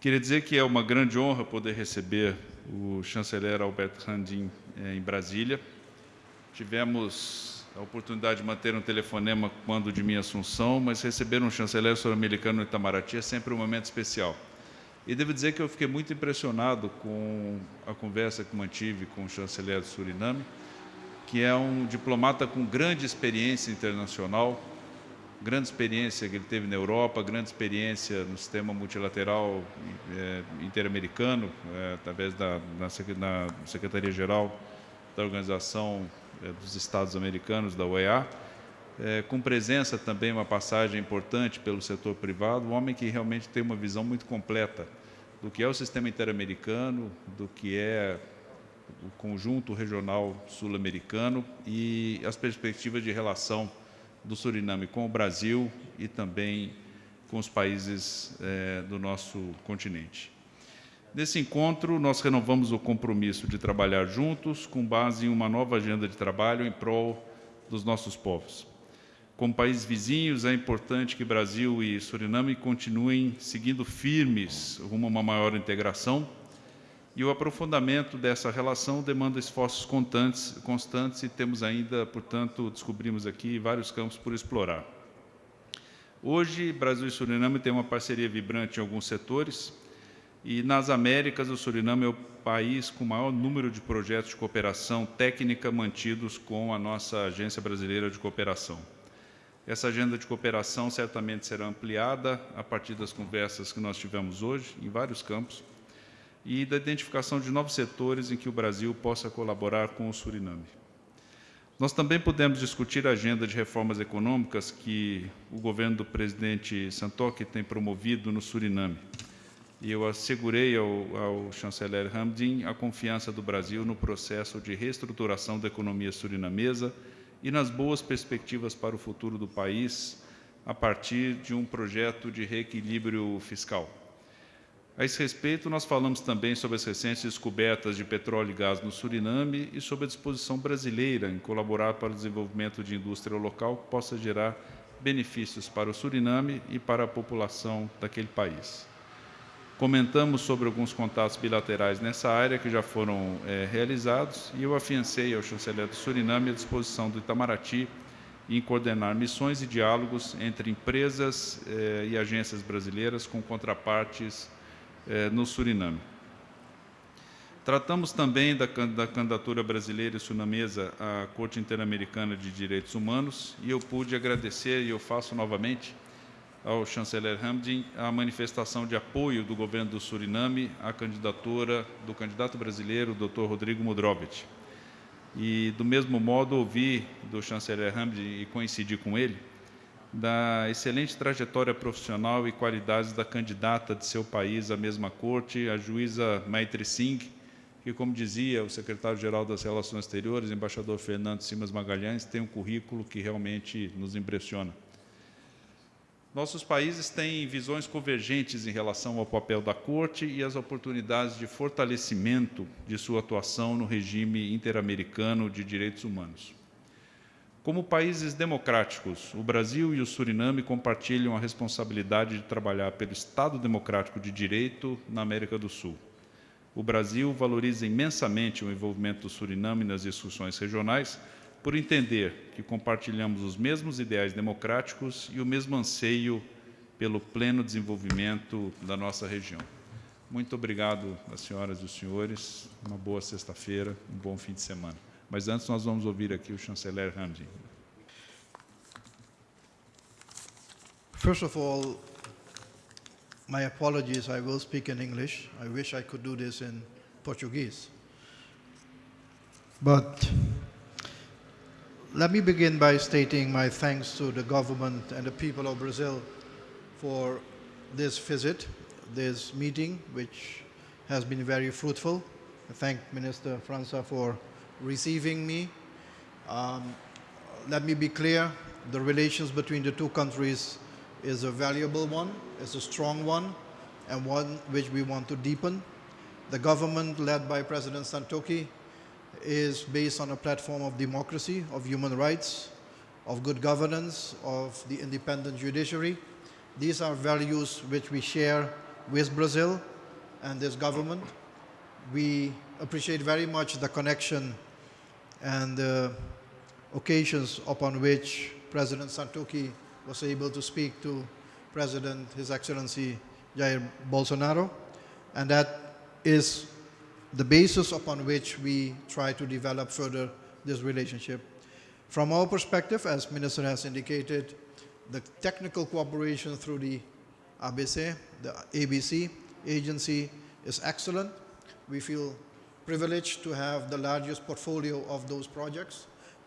Queria dizer que é uma grande honra poder receber o chanceler Albert Randin eh, em Brasília. Tivemos a oportunidade de manter um telefonema quando de minha assunção, mas receber um chanceler sul-americano no Itamaraty é sempre um momento especial. E devo dizer que eu fiquei muito impressionado com a conversa que mantive com o chanceler do Suriname, que é um diplomata com grande experiência internacional, grande experiência que ele teve na Europa, grande experiência no sistema multilateral é, interamericano, é, através da na, Secretaria-Geral da Organização é, dos Estados Americanos, da OEA, é, com presença também uma passagem importante pelo setor privado, um homem que realmente tem uma visão muito completa do que é o sistema interamericano, do que é o conjunto regional sul-americano e as perspectivas de relação do Suriname com o Brasil e também com os países é, do nosso continente. Nesse encontro, nós renovamos o compromisso de trabalhar juntos com base em uma nova agenda de trabalho em prol dos nossos povos. Como países vizinhos, é importante que Brasil e Suriname continuem seguindo firmes rumo a uma maior integração e o aprofundamento dessa relação demanda esforços constantes, constantes e temos ainda, portanto, descobrimos aqui vários campos por explorar. Hoje, Brasil e Suriname têm uma parceria vibrante em alguns setores e nas Américas o Suriname é o país com o maior número de projetos de cooperação técnica mantidos com a nossa Agência Brasileira de Cooperação. Essa agenda de cooperação certamente será ampliada a partir das conversas que nós tivemos hoje, em vários campos, e da identificação de novos setores em que o Brasil possa colaborar com o Suriname. Nós também podemos discutir a agenda de reformas econômicas que o governo do presidente Santoki tem promovido no Suriname. E eu assegurei ao, ao chanceler Hamdin a confiança do Brasil no processo de reestruturação da economia surinamesa e nas boas perspectivas para o futuro do país a partir de um projeto de reequilíbrio fiscal. A esse respeito, nós falamos também sobre as recentes descobertas de petróleo e gás no Suriname e sobre a disposição brasileira em colaborar para o desenvolvimento de indústria local que possa gerar benefícios para o Suriname e para a população daquele país. Comentamos sobre alguns contatos bilaterais nessa área que já foram é, realizados e eu afiancei ao chanceler do Suriname a disposição do Itamaraty em coordenar missões e diálogos entre empresas eh, e agências brasileiras com contrapartes eh, no Suriname. Tratamos também da, da candidatura brasileira e sunamesa à Corte Interamericana de Direitos Humanos e eu pude agradecer, e eu faço novamente, ao chanceler Hamdin a manifestação de apoio do governo do Suriname à candidatura do candidato brasileiro, Dr. Rodrigo Mudrovich. E, do mesmo modo, ouvi do chanceler Hamdin e coincidi com ele, da excelente trajetória profissional e qualidades da candidata de seu país à mesma corte, a juíza Maitri Singh, que, como dizia o secretário-geral das Relações Exteriores, embaixador Fernando Simas Magalhães, tem um currículo que realmente nos impressiona. Nossos países têm visões convergentes em relação ao papel da Corte e as oportunidades de fortalecimento de sua atuação no regime interamericano de direitos humanos. Como países democráticos, o Brasil e o Suriname compartilham a responsabilidade de trabalhar pelo Estado democrático de direito na América do Sul. O Brasil valoriza imensamente o envolvimento do Suriname nas discussões regionais, por entender que compartilhamos os mesmos ideais democráticos e o mesmo anseio pelo pleno desenvolvimento da nossa região. Muito obrigado senhoras e os senhores. Uma boa sexta-feira, um bom fim de semana. Mas antes nós vamos ouvir aqui o chanceler. First of all, my apologies, I will speak in English. I wish I could do this in Portuguese. But let me begin by stating my thanks to the government and the people of Brazil for this visit, this meeting, which has been very fruitful. I thank Minister França for receiving me. Um, let me be clear, the relations between the two countries is a valuable one, it's a strong one, and one which we want to deepen. The government led by President Santokhi is based on a platform of democracy, of human rights, of good governance, of the independent judiciary. These are values which we share with Brazil and this government. We appreciate very much the connection and the occasions upon which President Santokhi was able to speak to President, His Excellency Jair Bolsonaro, and that is the basis upon which we try to develop further this relationship. From our perspective, as Minister has indicated, the technical cooperation through the ABC, the ABC agency is excellent. We feel privileged to have the largest portfolio of those projects.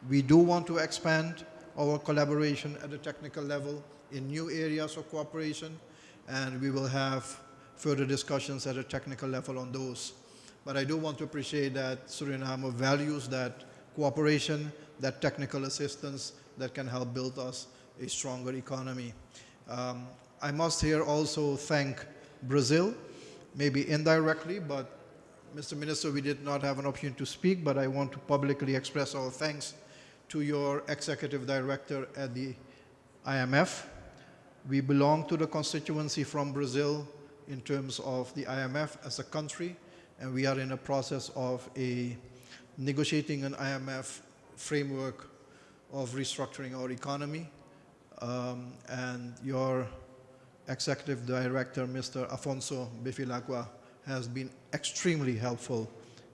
We do want to expand our collaboration at the technical level in new areas of cooperation, and we will have further discussions at a technical level on those. But I do want to appreciate that Suriname values that cooperation, that technical assistance that can help build us a stronger economy. Um, I must here also thank Brazil, maybe indirectly, but Mr. Minister, we did not have an opportunity to speak, but I want to publicly express our thanks to your executive director at the IMF. We belong to the constituency from Brazil in terms of the IMF as a country, and we are in a process of a negotiating an IMF framework of restructuring our economy. Um, and your executive director, Mr. Afonso Bevilaqua, has been extremely helpful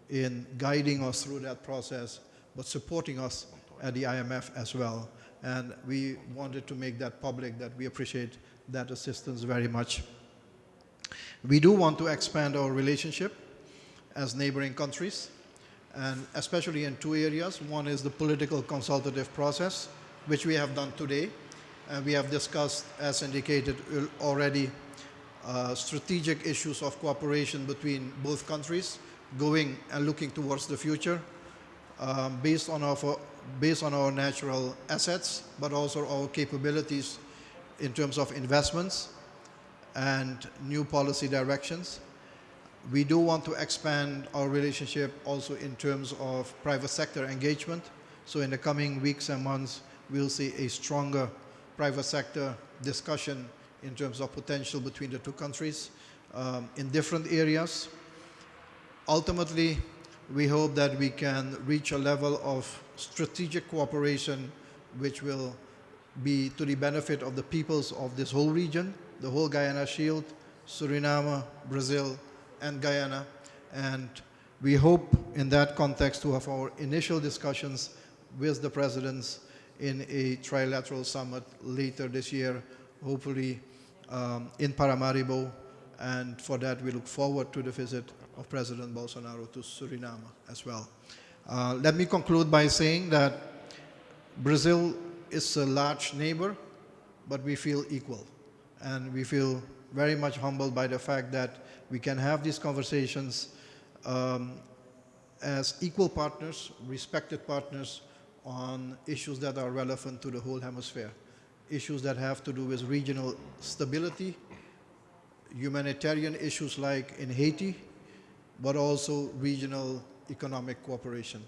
in guiding us through that process, but supporting us at the IMF as well. And we wanted to make that public that we appreciate that assistance very much. We do want to expand our relationship as neighboring countries, and especially in two areas. One is the political consultative process, which we have done today. And we have discussed, as indicated already, uh, strategic issues of cooperation between both countries, going and looking towards the future, um, based, on our, based on our natural assets, but also our capabilities in terms of investments and new policy directions. We do want to expand our relationship also in terms of private sector engagement. So in the coming weeks and months, we'll see a stronger private sector discussion in terms of potential between the two countries um, in different areas. Ultimately, we hope that we can reach a level of strategic cooperation which will be to the benefit of the peoples of this whole region, the whole Guiana Shield, Suriname, Brazil, and Guyana. And we hope in that context to have our initial discussions with the presidents in a trilateral summit later this year, hopefully um, in Paramaribo. And for that, we look forward to the visit of President Bolsonaro to Suriname as well. Uh, let me conclude by saying that Brazil is a large neighbor, but we feel equal. And we feel very much humbled by the fact that we can have these conversations um, as equal partners, respected partners on issues that are relevant to the whole hemisphere. Issues that have to do with regional stability, humanitarian issues like in Haiti, but also regional economic cooperation.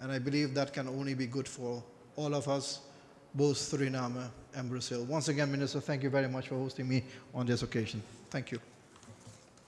And I believe that can only be good for all of us, both Suriname and Brazil. Once again, Minister, thank you very much for hosting me on this occasion. Thank you.